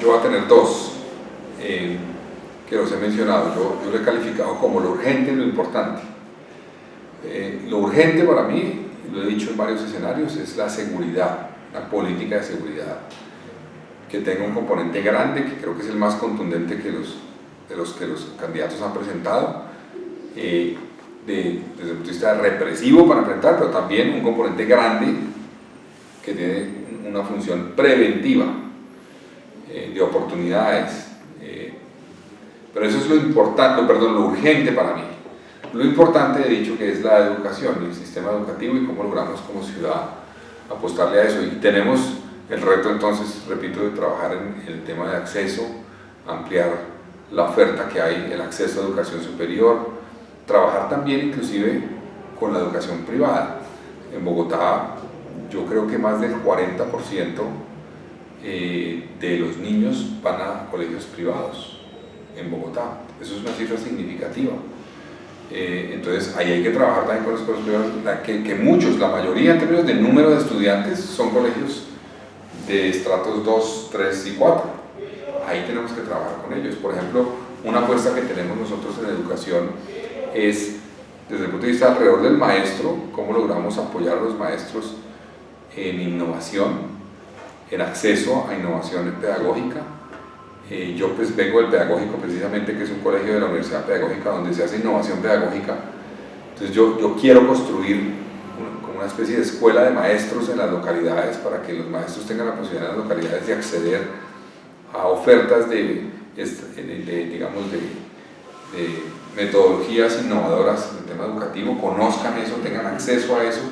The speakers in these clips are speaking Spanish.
Yo voy a tener dos eh, que los he mencionado. Yo, lo he calificado como lo urgente y lo importante. Eh, lo urgente para mí, lo he dicho en varios escenarios, es la seguridad, la política de seguridad que tenga un componente grande, que creo que es el más contundente que los, de los que los candidatos han presentado, eh, desde el punto de vista represivo para enfrentar, pero también un componente grande que tiene una función preventiva Eh, pero eso es lo importante, perdón, lo urgente para mí. Lo importante he dicho que es la educación, el sistema educativo y cómo logramos como ciudad apostarle a eso. Y tenemos el reto entonces, repito, de trabajar en el tema de acceso, ampliar la oferta que hay, el acceso a educación superior, trabajar también inclusive con la educación privada. En Bogotá yo creo que más del 40% eh, de los niños van a colegios privados en Bogotá. Eso es una cifra significativa. Eh, entonces ahí hay que trabajar también con los colegios privados, que, que, muchos, la mayoría en términos de número de estudiantes, son colegios de estratos 2, 3 y 4. Ahí tenemos que trabajar con ellos. Por ejemplo, una apuesta que tenemos nosotros en educación es, desde el punto de vista alrededor del maestro, cómo logramos apoyar a los maestros en innovación, en acceso a innovación pedagógica. Eh, yo pues vengo del pedagógico precisamente, que es un colegio de la Universidad Pedagógica donde se hace innovación pedagógica. Entonces yo, yo quiero construir como una especie de escuela de maestros en las localidades para que los maestros tengan la posibilidad en las localidades de acceder a ofertas de, de digamos, de, de metodologías innovadoras en el tema educativo, conozcan eso, tengan acceso a eso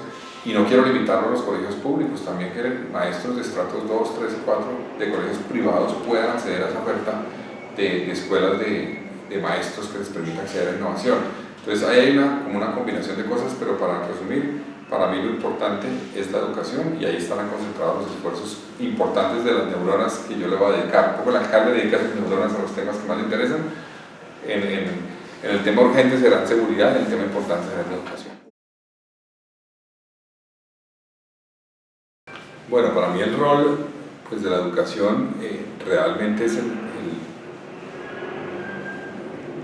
y no quiero limitarlo a los colegios públicos, también que maestros de estratos 2, 3 y 4 de colegios privados puedan acceder a esa oferta de, escuelas de, de, maestros que les permitan acceder a innovación. Entonces ahí hay una, como una combinación de cosas, pero para resumir, para mí lo importante es la educación y ahí estarán concentrados los esfuerzos importantes de las neuronas que yo le voy a dedicar. Un poco el alcalde dedica sus neuronas a los temas que más le interesan. En, en, en el tema urgente será seguridad y el tema importante será la educación. Bueno, para mí el rol pues, de la educación eh, realmente es el,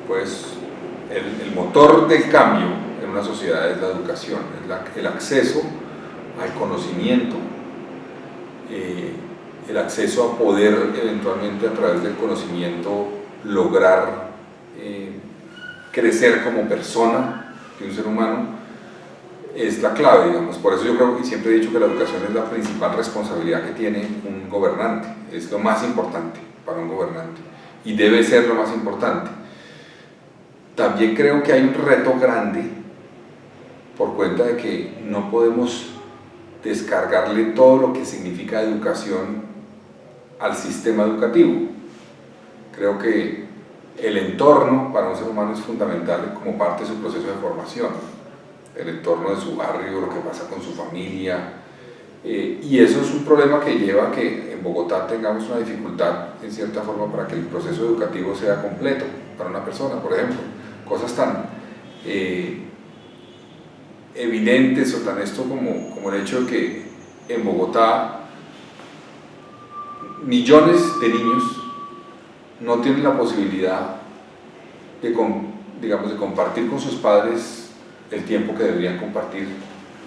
pues, el, motor del cambio en una sociedad es la educación, es el acceso al conocimiento, eh, el acceso a poder eventualmente a través del conocimiento lograr eh, crecer como persona de un ser humano es la clave, digamos. Por eso yo creo que siempre he dicho que la educación es la principal responsabilidad que tiene un gobernante. Es lo más importante para un gobernante. Y debe ser lo más importante. También creo que hay un reto grande por cuenta de que no podemos descargarle todo lo que significa educación al sistema educativo. Creo que el entorno para un ser humano es fundamental como parte de su proceso de formación el entorno de su barrio, lo que pasa con su familia. Eh, y eso es un problema que lleva a que en Bogotá tengamos una dificultad, en cierta forma, para que el proceso educativo sea completo para una persona, por ejemplo. Cosas tan eh, evidentes o tan esto como, como el hecho de que en Bogotá millones de niños no tienen la posibilidad de, digamos, de compartir con sus padres el tiempo que deberían compartir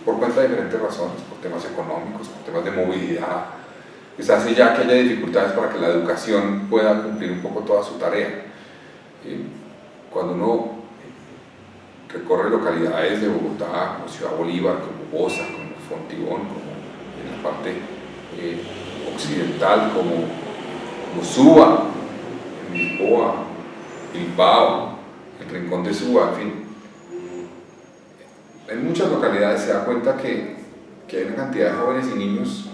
por cuenta de diferentes razones, por temas económicos, por temas de movilidad. Se hace ya que haya dificultades para que la educación pueda cumplir un poco toda su tarea. Cuando uno recorre localidades de Bogotá, como Ciudad Bolívar, como Bosa, como Fontibón, como en la parte eh, occidental, como, como Suba, Lisboa, Bilbao, el Rincón de Suba, en fin, en muchas localidades se da cuenta que, que, hay una cantidad de jóvenes y niños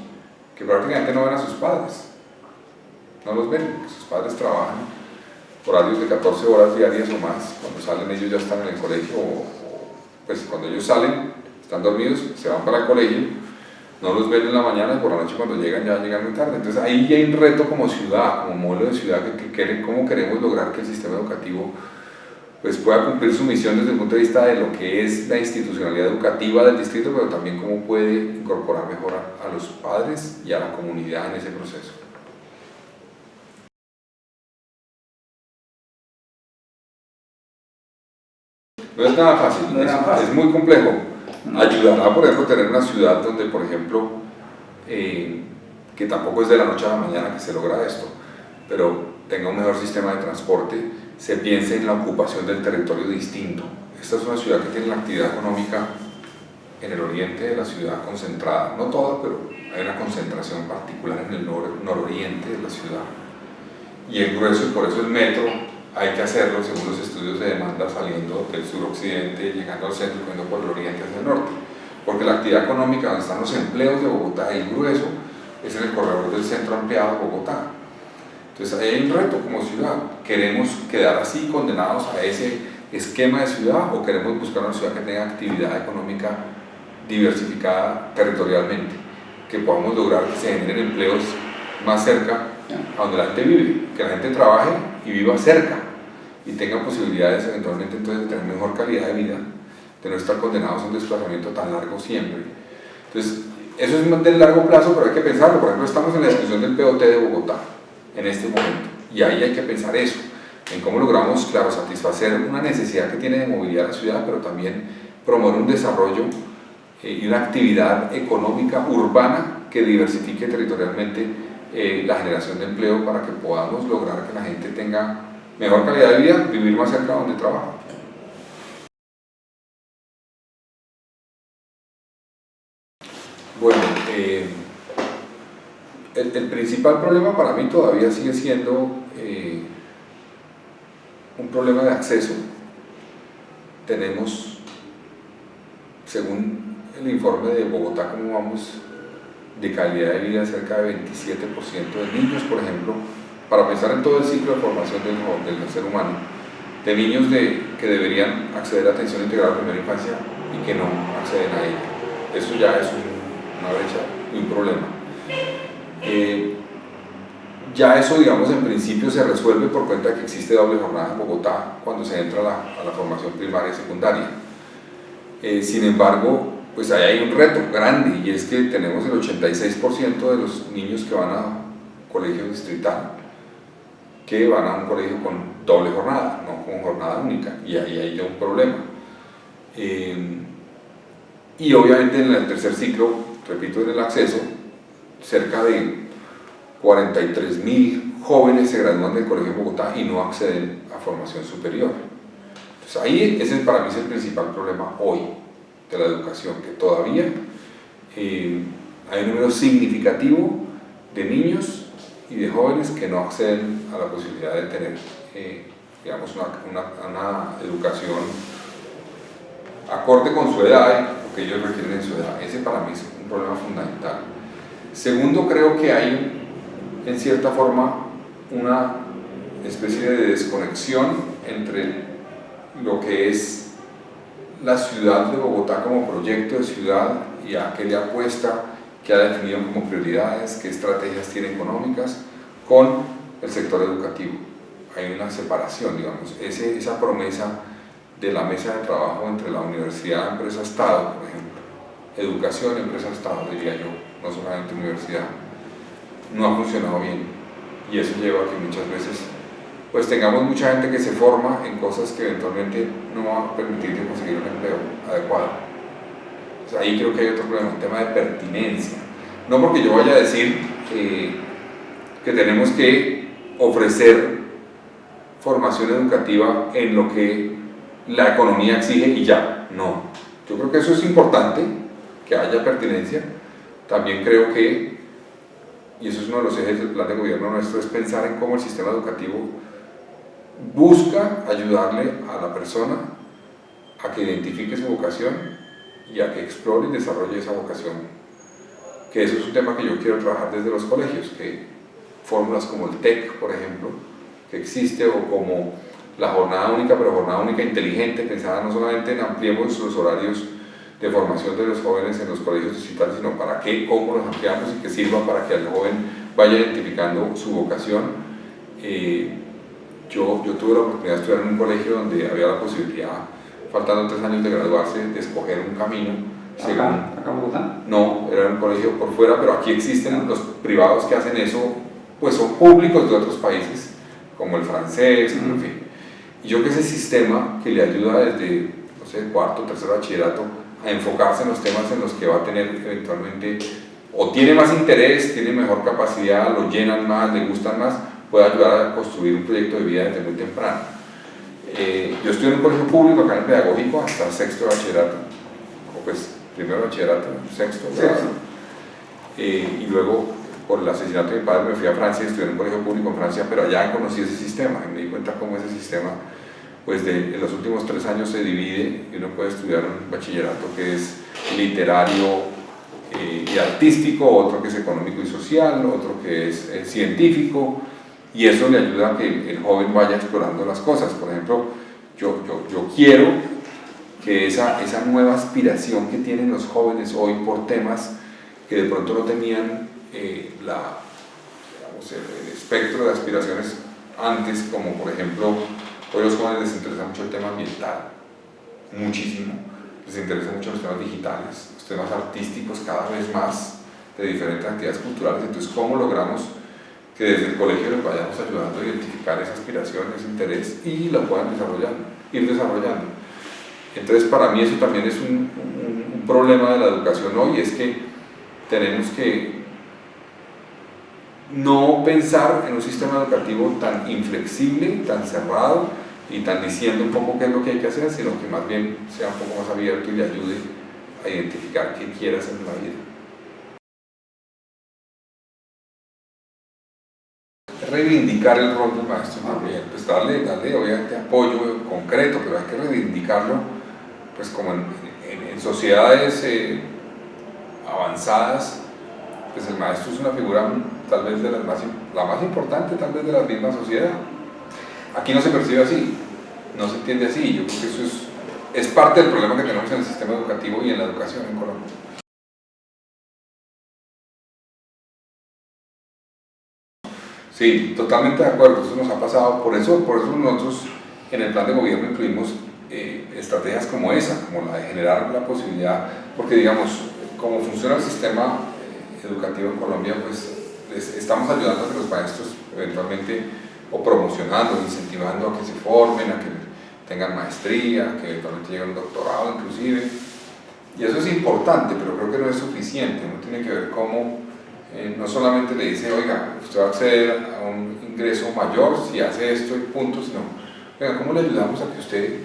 que prácticamente no ven a sus padres, no los ven, sus padres trabajan horarios de 14 horas diarias o más, cuando salen ellos ya están en el colegio, o, pues cuando ellos salen, están dormidos, se van para el colegio, no los ven en la mañana y por la noche cuando llegan ya llegan muy tarde. Entonces ahí hay un reto como ciudad, como modelo de ciudad, que, que, cómo queremos lograr que el sistema educativo pues pueda cumplir su misión desde el punto de vista de lo que es la institucionalidad educativa del distrito, pero también cómo puede incorporar mejor a, los padres y a la comunidad en ese proceso. No es nada fácil, es, muy complejo. Ayudará, por ejemplo, tener una ciudad donde, por ejemplo, eh, que tampoco es de la noche a la mañana que se logra esto, pero tenga un mejor sistema de transporte, se piense en la ocupación del territorio distinto. Esta es una ciudad que tiene la actividad económica en el oriente de la ciudad concentrada, no toda, pero hay una concentración particular en el nor- nororiente de la ciudad. Y el grueso, y por eso el metro hay que hacerlo según los estudios de demanda saliendo del suroccidente, llegando al centro, yendo por el oriente hacia el norte. Porque la actividad económica donde están los empleos de Bogotá el grueso es en el corredor del centro ampliado de Bogotá. Entonces hay un reto como ciudad. ¿Queremos quedar así condenados a ese esquema de ciudad o queremos buscar una ciudad que tenga actividad económica diversificada territorialmente? Que podamos lograr que se generen empleos más cerca a donde la gente vive, que la gente trabaje y viva cerca y tenga posibilidades eventualmente entonces de tener mejor calidad de vida, de no estar condenados a un desplazamiento tan largo siempre. Entonces, eso es del largo plazo, pero hay que pensarlo. Por ejemplo, estamos en la discusión del POT de Bogotá en este momento y ahí hay que pensar eso, en cómo logramos, claro, satisfacer una necesidad que tiene de movilidad la ciudad, pero también promover un desarrollo eh, y una actividad económica urbana que diversifique territorialmente eh, la generación de empleo para que podamos lograr que la gente tenga mejor calidad de vida, vivir más cerca de donde trabaja. Bueno, eh, el, principal problema para mí todavía sigue siendo eh, un problema de acceso. Tenemos, según el informe de Bogotá, cómo vamos de calidad de vida cerca de 27% de niños, por ejemplo, para pensar en todo el ciclo de formación del, ser humano, de niños de, que deberían acceder a atención integral a primera infancia y que no acceden a ella. Eso ya es un- una brecha y un problema. Eh, ya eso, digamos, en principio se resuelve por cuenta de que existe doble jornada en Bogotá cuando se entra a la, formación primaria y secundaria. Eh, sin embargo, pues ahí hay un reto grande y es que tenemos el 86% de los niños que van a colegio distrital que van a un colegio con doble jornada, no con jornada única, y ahí hay un problema. Eh, y obviamente en el tercer ciclo, repito, en el acceso, cerca de 43 mil jóvenes se gradúan del colegio de Bogotá y no acceden a formación superior. Entonces ahí ese para mí es el principal problema hoy de la educación, que todavía eh, hay un número significativo de niños y de jóvenes que no acceden a la posibilidad de tener, eh, digamos, una, una- educación acorde con su edad lo que ellos requieren en su edad. Ese para mí es un problema fundamental. Segundo, creo que hay en cierta forma una especie de desconexión entre lo que es la ciudad de Bogotá como proyecto de ciudad y a qué le apuesta, qué ha definido como prioridades, qué estrategias tiene económicas, con el sector educativo. Hay una separación, digamos, esa promesa de la mesa de trabajo entre la universidad, empresa, Estado, por ejemplo, educación, empresa, Estado, diría yo, no solamente universidad, no ha funcionado bien y eso lleva a que muchas veces pues tengamos mucha gente que se forma en cosas que eventualmente no van a permitirle conseguir un empleo adecuado. Ahí creo que hay otro problema, un tema de pertinencia. No porque yo vaya a decir eh, que tenemos que ofrecer formación educativa en lo que la economía exige y ya, no. Yo creo que eso es importante, que haya pertinencia. También creo que, y eso es uno de los ejes del plan de gobierno nuestro, es pensar en cómo el sistema educativo busca ayudarle a la persona a que identifique su vocación y a que explore y desarrolle esa vocación. Que eso es un tema que yo quiero trabajar desde los colegios, que fórmulas como el TEC, por ejemplo, que existe, o como la jornada única, pero jornada única inteligente, pensada no solamente en ampliemos los horarios de formación de los jóvenes en los colegios distritales, sino para qué, cómo los ampliamos y que sirva para que el joven vaya identificando su vocación. Eh, yo, yo tuve la oportunidad de estudiar en un colegio donde había la posibilidad, faltando tres años de graduarse, de escoger un camino. según- Acá, acá en Bogotá. no, era un colegio por fuera, pero aquí existen los privados que hacen eso, pues son públicos de otros países, como el francés, en fin. Y yo que ese sistema que le ayuda desde sé, cuarto, tercero bachillerato, a enfocarse en los temas en los que va a tener eventualmente, o tiene más interés, tiene mejor capacidad, lo llenan más, le gustan más, puede ayudar a construir un proyecto de vida desde muy temprano. Eh, yo estoy en un colegio público acá en el pedagógico hasta sexto bachillerato, o pues primero bachillerato, sexto, sexto. Eh, y luego por el asesinato de mi padre me fui a Francia, estudié en un colegio público en Francia, pero allá conocí ese sistema y me di cuenta cómo ese sistema, pues de, en los últimos tres años se divide y uno puede estudiar un bachillerato que es literario eh, y artístico, otro que es económico y social, otro que es científico, y eso le ayuda a que el joven vaya explorando las cosas. Por ejemplo, yo, yo, quiero que esa, esa nueva aspiración que tienen los jóvenes hoy por temas que de pronto no tenían eh, la, el, espectro de aspiraciones antes, como por ejemplo, hoy los jóvenes les interesa mucho el tema ambiental, muchísimo, les interesa mucho los temas digitales, los temas artísticos cada vez más, de diferentes actividades culturales, entonces cómo logramos que desde el colegio les vayamos ayudando a identificar esa aspiración, ese interés y lo puedan desarrollar, ir desarrollando. Entonces para mí eso también es un, un, un problema de la educación hoy, es que tenemos que no pensar en un sistema educativo tan inflexible, tan cerrado y tan diciendo un poco qué es lo que hay que hacer, sino que más bien sea un poco más abierto y le ayude a identificar qué quiere hacer en la vida. reivindicar el rol del maestro también, pues darle, darle obviamente apoyo concreto, pero hay que reivindicarlo pues como en, en, sociedades eh, avanzadas, pues el maestro es una figura tal vez de las más, la más importante tal vez de la misma sociedad. Aquí no se percibe así, no se entiende así, yo creo que eso es, es parte del problema que tenemos en el sistema educativo y en la educación en Colombia. Sí, totalmente de acuerdo, eso nos ha pasado, por eso, por eso nosotros en el plan de gobierno incluimos eh, estrategias como esa, como la de generar la posibilidad, porque digamos, como funciona el sistema eh, educativo en Colombia, pues estamos ayudando a que los maestros eventualmente, o promocionando, incentivando a que se formen, a que tengan maestría, que eventualmente lleguen a un doctorado inclusive, y eso es importante, pero creo que no es suficiente, no tiene que ver cómo eh, no solamente le dice, oiga, usted va a acceder a un ingreso mayor si hace esto y punto, sino, oiga, ¿cómo le ayudamos a que usted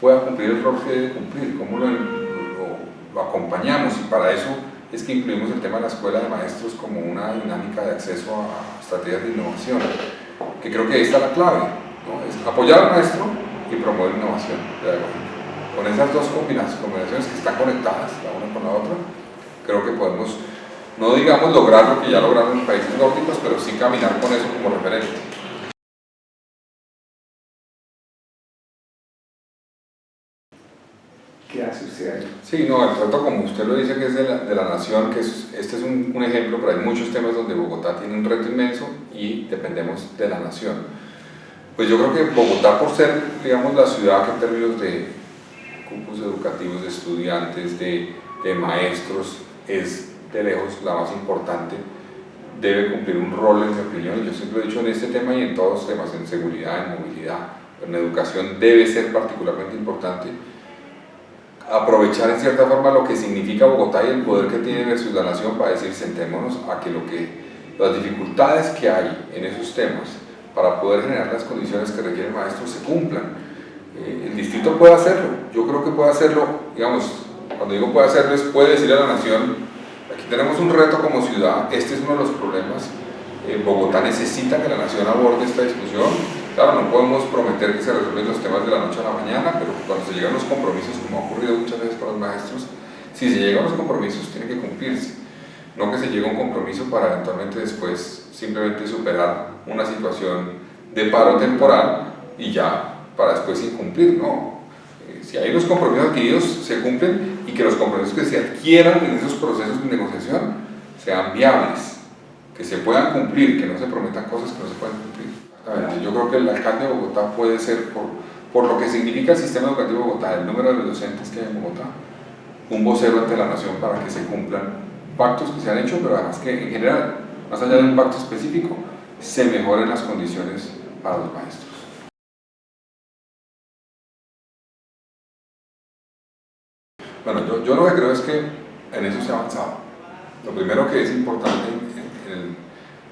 pueda cumplir el rol que debe cumplir? ¿Cómo lo acompañamos? Y para eso es que incluimos el tema de la escuela de maestros como una dinámica de acceso a estrategias de innovación, que creo que ahí está la clave, es apoyar al maestro y promover innovación pedagógica. Con esas dos combinaciones que están conectadas la una con la otra, creo que podemos, no digamos lograr lo que ya lograron los países nórdicos, pero sí caminar con eso como referente. Sí, no, el reto como usted lo dice que es de la, de la nación, que es, este es un, un, ejemplo, pero hay muchos temas donde Bogotá tiene un reto inmenso y dependemos de la nación. Pues yo creo que Bogotá por ser, digamos, la ciudad que en términos de cupos educativos, de estudiantes, de, de maestros, es de lejos la más importante, debe cumplir un rol en mi opinión, yo siempre he dicho en este tema y en todos los temas, en seguridad, en movilidad, en educación debe ser particularmente importante aprovechar en cierta forma lo que significa Bogotá y el poder que tiene versus la nación para decir sentémonos a que, lo que las dificultades que hay en esos temas para poder generar las condiciones que requiere el maestro se cumplan. Eh, el distrito puede hacerlo, yo creo que puede hacerlo, digamos, cuando digo puede hacerlo es puede decirle a la nación, aquí tenemos un reto como ciudad, este es uno de los problemas, eh, Bogotá necesita que la nación aborde esta discusión, Claro, no podemos prometer que se resuelven los temas de la noche a la mañana, pero cuando se llegan los compromisos, como ha ocurrido muchas veces con los maestros, si se llegan los compromisos, tiene que cumplirse. No que se llegue a un compromiso para eventualmente después simplemente superar una situación de paro temporal y ya para después incumplir, no. Eh, si hay los compromisos adquiridos, se cumplen y que los compromisos que se adquieran en esos procesos de negociación sean viables, que se puedan cumplir, que no se prometan cosas que no se pueden cumplir. Yo creo que el alcalde de Bogotá puede ser, por, por lo que significa el sistema educativo de Bogotá, el número de docentes que hay en Bogotá, un vocero ante la nación para que se cumplan pactos que se han hecho, pero además que en general, más allá de un pacto específico, se mejoren las condiciones para los maestros. Bueno, yo, yo lo que creo es que en eso se ha avanzado. Lo primero que es importante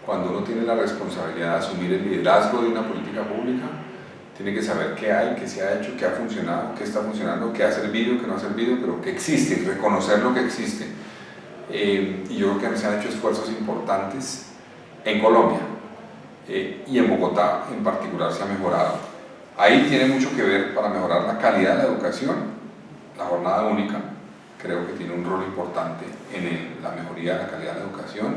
cuando uno tiene la responsabilidad de asumir el liderazgo de una política pública, tiene que saber qué hay, qué se ha hecho, qué ha funcionado, qué está funcionando, qué ha servido, qué no ha servido, pero que existe, reconocer lo que existe. Eh, y yo creo que se han hecho esfuerzos importantes en Colombia eh, y en Bogotá en particular se ha mejorado. Ahí tiene mucho que ver para mejorar la calidad de la educación, la jornada única, creo que tiene un rol importante en la mejoría de la calidad de la educación.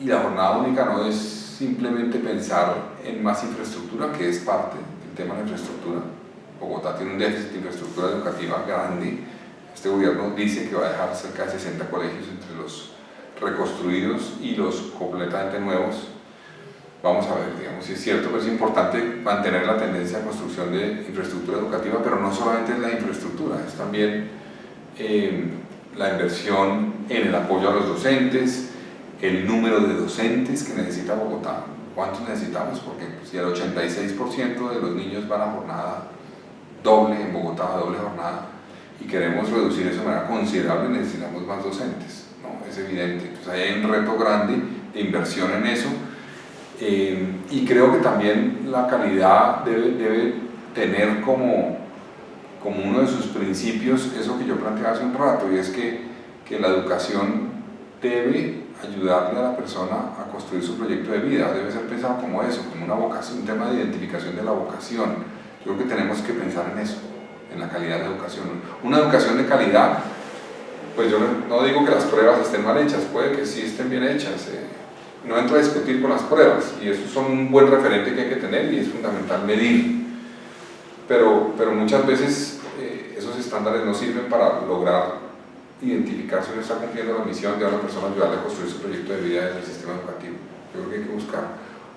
Y la jornada única no es simplemente pensar en más infraestructura, que es parte del tema de la infraestructura. Bogotá tiene un déficit de infraestructura educativa grande. Este gobierno dice que va a dejar cerca de 60 colegios entre los reconstruidos y los completamente nuevos. Vamos a ver, digamos, si es cierto, pero es importante mantener la tendencia de construcción de infraestructura educativa, pero no solamente es la infraestructura, es también eh, la inversión en el apoyo a los docentes, el número de docentes que necesita Bogotá, cuántos necesitamos, porque si el 86% de los niños van a jornada doble en Bogotá, doble jornada, y queremos reducir eso de manera considerable, necesitamos más docentes, ¿no? es evidente. Entonces hay un reto grande de inversión en eso, eh, y creo que también la calidad debe, debe tener como, como uno de sus principios eso que yo planteé hace un rato, y es que, que la educación debe ayudarle a la persona a construir su proyecto de vida, debe ser pensado como eso, como una vocación, un tema de identificación de la vocación. Yo creo que tenemos que pensar en eso, en la calidad de la educación. Una educación de calidad, pues yo no digo que las pruebas estén mal hechas, puede que sí estén bien hechas, eh. no entro a discutir con las pruebas, y eso son un buen referente que hay que tener y es fundamental medir. Pero, pero muchas veces eh, esos estándares no sirven para lograr identificar si uno está cumpliendo la misión de a una persona ayudarle a construir su proyecto de vida desde el sistema educativo. Yo creo que hay que buscar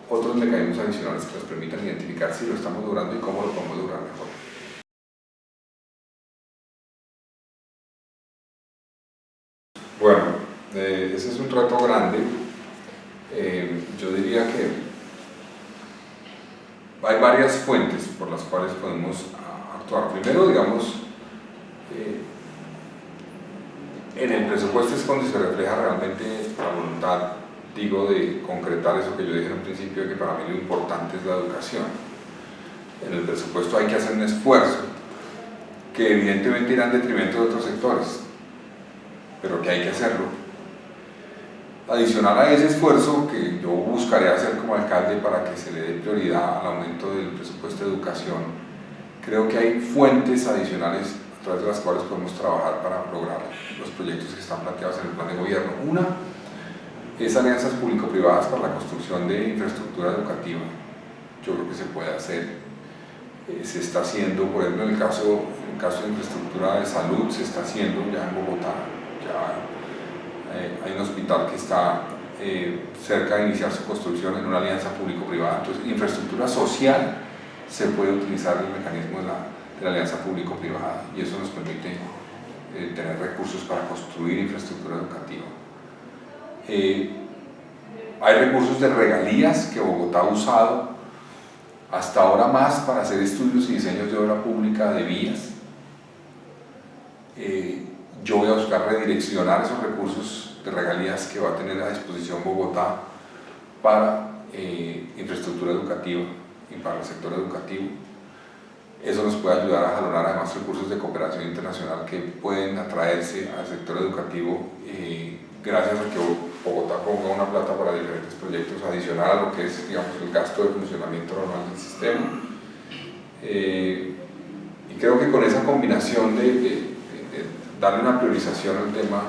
otros mecanismos adicionales que nos permitan identificar si lo estamos logrando y cómo lo podemos lograr mejor. Bueno, eh, ese es un reto grande. Eh, yo diría que hay varias fuentes por las cuales podemos actuar. Primero, digamos, eh, en el presupuesto es cuando se refleja realmente la voluntad, digo, de concretar eso que yo dije en principio, que para mí lo importante es la educación. En el presupuesto hay que hacer un esfuerzo que evidentemente irá en detrimento de otros sectores, pero que hay que hacerlo. Adicional a ese esfuerzo que yo buscaré hacer como alcalde para que se le dé prioridad al aumento del presupuesto de educación, creo que hay fuentes adicionales a través de las cuales podemos trabajar para lograr los proyectos que están planteados en el plan de gobierno. Una es alianzas público-privadas para la construcción de infraestructura educativa. Yo creo que se puede hacer. Eh, se está haciendo, por ejemplo, en el, caso, en caso de infraestructura de salud, se está haciendo ya en Bogotá. Ya eh, hay un hospital que está eh, cerca de iniciar su construcción en una alianza público-privada. Entonces, infraestructura social se puede utilizar el mecanismo de la de la alianza público-privada y eso nos permite eh, tener recursos para construir infraestructura educativa. Eh, hay recursos de regalías que Bogotá ha usado hasta ahora más para hacer estudios y diseños de obra pública de vías. Eh, yo voy a buscar redireccionar esos recursos de regalías que va a tener a disposición Bogotá para infraestructura educativa y para el sector educativo. Eso nos puede ayudar a jalonar además recursos de cooperación internacional que pueden atraerse al sector educativo eh, gracias a que Bogotá ponga una plata para diferentes proyectos adicional a lo que es digamos, el gasto de funcionamiento normal del sistema. Eh, y creo que con esa combinación de, darle una priorización al tema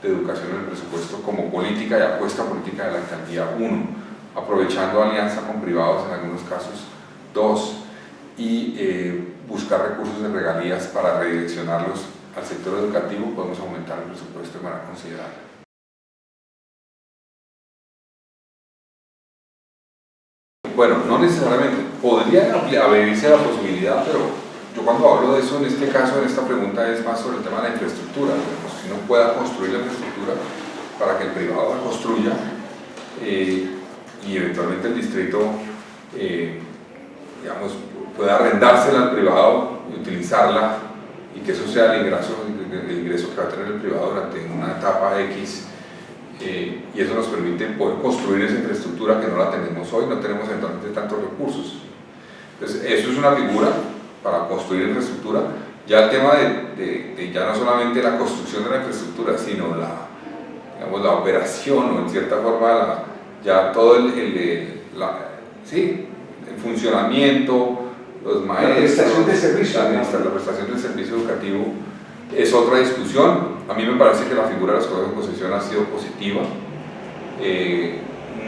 de educación en el presupuesto como política y apuesta política de la alcaldía, uno, aprovechando alianza con privados en algunos casos, dos, y eh, buscar recursos de regalías para redireccionarlos al sector educativo, podemos aumentar el presupuesto de manera considerable. Bueno, no necesariamente, podría abrirse la posibilidad, pero yo cuando hablo de eso, en este caso, en esta pregunta, es más sobre el tema de la infraestructura, si no pueda construir la infraestructura para que el privado la construya eh, y eventualmente el distrito, eh, digamos, puede arrendársela al privado y utilizarla y que eso sea el ingreso, el ingreso que va a tener el privado durante una etapa X eh, y eso nos permite poder construir esa infraestructura que no la tenemos hoy, no tenemos entonces tantos recursos. Entonces, eso es una figura para construir infraestructura. Ya el tema de, ya no solamente la construcción de la infraestructura, sino la, digamos, la operación o en cierta forma ya todo el, sí, el funcionamiento, los maestros, la prestación de servicio, la, la prestación del servicio educativo es otra discusión. A mí me parece que la figura de los colegios de posesión ha sido positiva. Eh,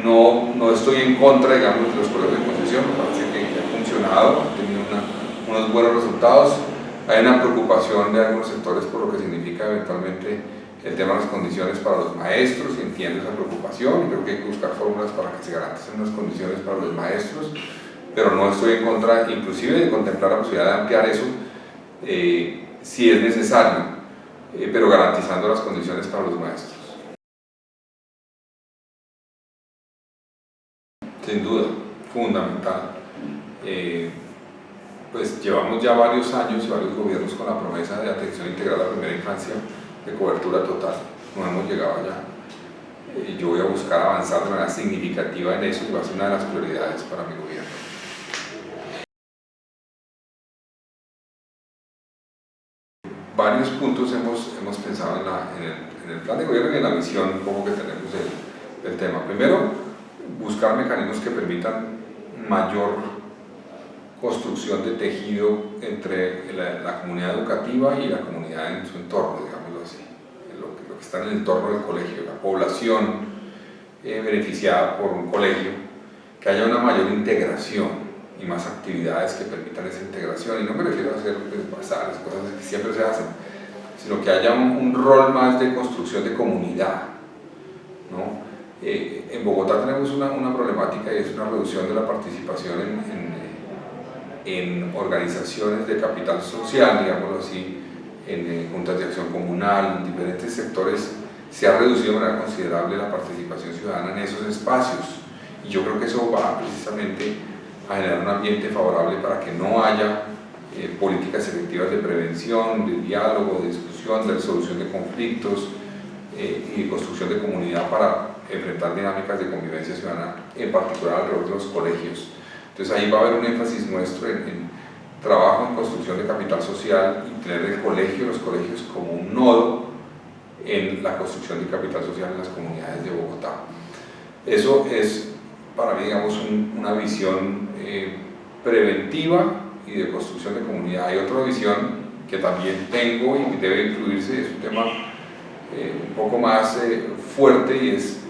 no, no, estoy en contra, digamos, de los colegios de posesión, me parece que, ha funcionado, ha tenido unos buenos resultados. Hay una preocupación de algunos sectores por lo que significa eventualmente el tema de las condiciones para los maestros, y entiendo esa preocupación, y creo que hay que buscar fórmulas para que se garanticen unas condiciones para los maestros, pero no estoy en contra, inclusive, de contemplar la posibilidad de ampliar eso. Eh, si es necesario, eh, pero garantizando las condiciones para los maestros. Sin duda, fundamental. Eh, pues llevamos ya varios años y varios gobiernos con la promesa de atención integral a la primera infancia de cobertura total. No hemos llegado allá. Yo voy a buscar avanzar de manera significativa en eso y va a ser una de las prioridades para mi gobierno. Varios puntos hemos, hemos pensado en, el, plan de gobierno y en la visión como que tenemos del, tema. Primero, buscar mecanismos que permitan mayor construcción de tejido entre la, comunidad educativa y la comunidad en su entorno, digámoslo así, lo que, lo que está en el entorno del colegio, la población eh, beneficiada por un colegio, que haya una mayor integración y más actividades que permitan esa integración. Y no me refiero a hacer bazares, cosas que siempre se hacen, sino que haya un, rol más de construcción de comunidad. ¿no? Eh, en Bogotá tenemos una, una, problemática y es una reducción de la participación en, en, en organizaciones de capital social, digámoslo así, en, en juntas de acción comunal, en diferentes sectores, se ha reducido de manera considerable la participación ciudadana en esos espacios. Y yo creo que eso va precisamente a generar un ambiente favorable para que no haya eh, políticas efectivas de prevención, de diálogo, de discusión, de resolución de conflictos eh, y de construcción de comunidad para enfrentar dinámicas de convivencia ciudadana, en particular alrededor de los colegios. Entonces ahí va a haber un énfasis nuestro en, trabajo en construcción de capital social y tener el colegio, los colegios como un nodo en la construcción de capital social en las comunidades de Bogotá. Eso es para mí, digamos, una visión eh, preventiva y de construcción de comunidad. Hay otra visión que también tengo y debe incluirse, es un tema eh, un poco más eh, fuerte y es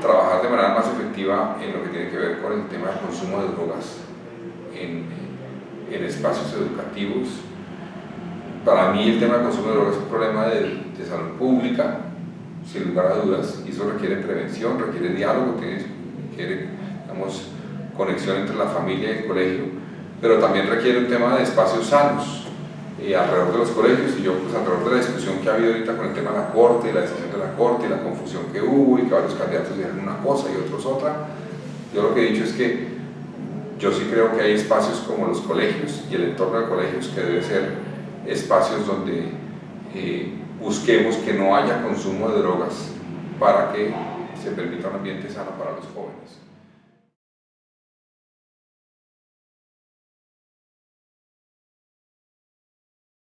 trabajar de manera más efectiva en lo que tiene que ver con el tema del consumo de drogas en, en espacios educativos. Para mí el tema del consumo de drogas es un problema de, de salud pública, sin lugar a dudas, y eso requiere prevención, requiere diálogo, requiere digamos, conexión entre la familia y el colegio, pero también requiere un tema de espacios sanos eh, alrededor de los colegios y yo pues alrededor de la discusión que ha habido ahorita con el tema de la corte y la decisión de la corte y la confusión que hubo y que varios candidatos dijeron una cosa y otros otra, yo lo que he dicho es que yo sí creo que hay espacios como los colegios y el entorno de colegios que debe ser espacios donde eh, busquemos que no haya consumo de drogas para que se permita un ambiente sano para los jóvenes.